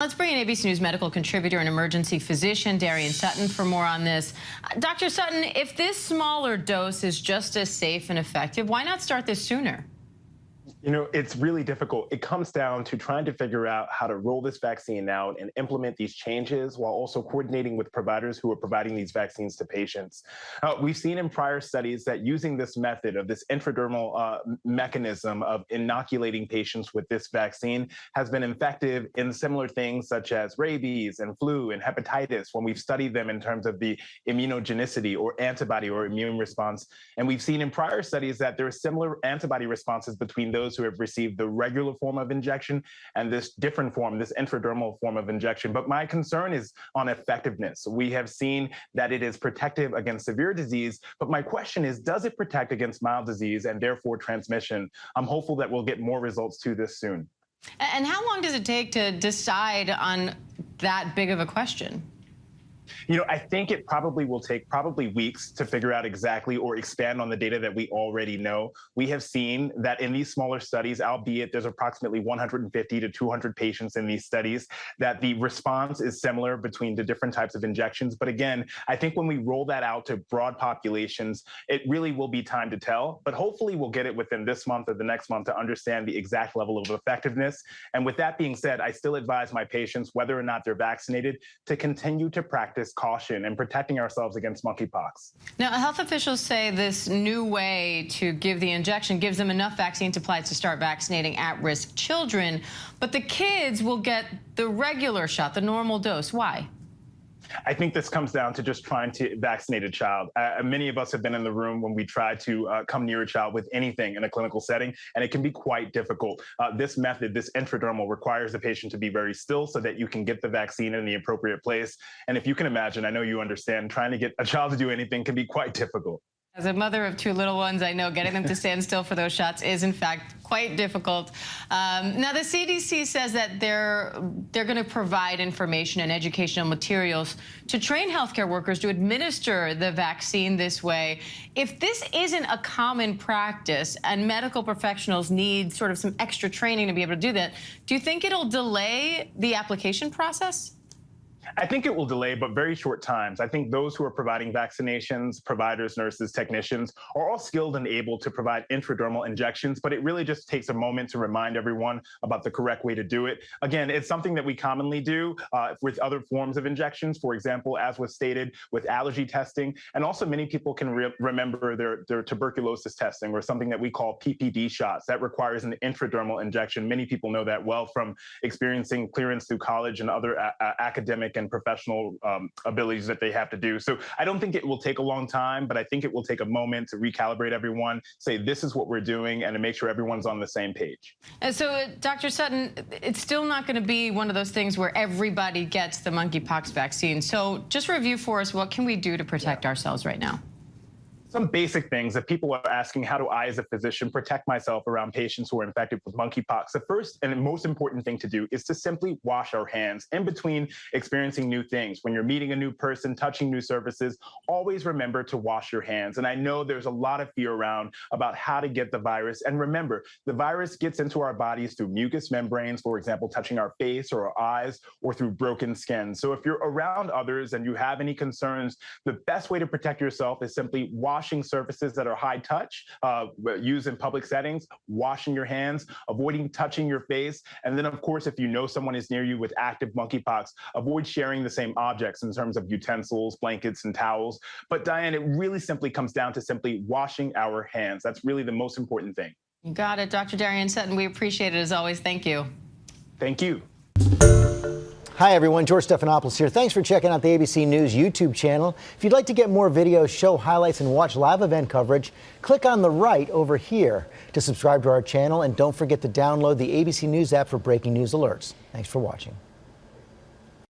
Let's bring in ABC News medical contributor and emergency physician Darien Sutton for more on this. Uh, Dr. Sutton, if this smaller dose is just as safe and effective, why not start this sooner? You know, it's really difficult. It comes down to trying to figure out how to roll this vaccine out and implement these changes while also coordinating with providers who are providing these vaccines to patients. Uh, we've seen in prior studies that using this method of this intradermal uh, mechanism of inoculating patients with this vaccine has been effective in similar things such as rabies and flu and hepatitis when we've studied them in terms of the immunogenicity or antibody or immune response. And we've seen in prior studies that there are similar antibody responses between those those who have received the regular form of injection and this different form, this intradermal form of injection. But my concern is on effectiveness. We have seen that it is protective against severe disease, but my question is, does it protect against mild disease and therefore transmission? I'm hopeful that we'll get more results to this soon. And how long does it take to decide on that big of a question? You know, I think it probably will take probably weeks to figure out exactly or expand on the data that we already know. We have seen that in these smaller studies, albeit there's approximately 150 to 200 patients in these studies, that the response is similar between the different types of injections. But again, I think when we roll that out to broad populations, it really will be time to tell. But hopefully we'll get it within this month or the next month to understand the exact level of effectiveness. And with that being said, I still advise my patients, whether or not they're vaccinated, to continue to practice practice caution and protecting ourselves against monkeypox. Now, health officials say this new way to give the injection gives them enough vaccine supplies to start vaccinating at-risk children, but the kids will get the regular shot, the normal dose. Why? I think this comes down to just trying to vaccinate a child. Uh, many of us have been in the room when we try to uh, come near a child with anything in a clinical setting, and it can be quite difficult. Uh, this method, this intradermal, requires the patient to be very still so that you can get the vaccine in the appropriate place. And if you can imagine, I know you understand, trying to get a child to do anything can be quite difficult. As a mother of two little ones, I know getting them to stand still for those shots is, in fact, quite difficult. Um, now, the CDC says that they're they're going to provide information and educational materials to train healthcare workers to administer the vaccine this way. If this isn't a common practice and medical professionals need sort of some extra training to be able to do that, do you think it'll delay the application process? I think it will delay, but very short times. I think those who are providing vaccinations, providers, nurses, technicians, are all skilled and able to provide intradermal injections, but it really just takes a moment to remind everyone about the correct way to do it. Again, it's something that we commonly do uh, with other forms of injections, for example, as was stated with allergy testing, and also many people can re remember their, their tuberculosis testing or something that we call PPD shots. That requires an intradermal injection. Many people know that well from experiencing clearance through college and other academic and professional um, abilities that they have to do. So I don't think it will take a long time, but I think it will take a moment to recalibrate everyone, say this is what we're doing, and to make sure everyone's on the same page. And so, uh, Dr. Sutton, it's still not going to be one of those things where everybody gets the monkeypox vaccine. So just review for us, what can we do to protect yeah. ourselves right now? Some basic things that people are asking how do I, as a physician, protect myself around patients who are infected with monkeypox? The first and most important thing to do is to simply wash our hands in between experiencing new things. When you're meeting a new person, touching new surfaces, always remember to wash your hands. And I know there's a lot of fear around about how to get the virus. And remember, the virus gets into our bodies through mucous membranes, for example, touching our face or our eyes, or through broken skin. So if you're around others and you have any concerns, the best way to protect yourself is simply wash washing surfaces that are high touch, uh, used in public settings, washing your hands, avoiding touching your face. And then, of course, if you know someone is near you with active monkeypox, avoid sharing the same objects in terms of utensils, blankets, and towels. But Diane, it really simply comes down to simply washing our hands. That's really the most important thing. You got it, Dr. Darien Sutton. We appreciate it as always. Thank you. Thank you. Hi everyone, George Stephanopoulos here. Thanks for checking out the ABC News YouTube channel. If you'd like to get more videos, show highlights, and watch live event coverage, click on the right over here to subscribe to our channel and don't forget to download the ABC News app for breaking news alerts. Thanks for watching.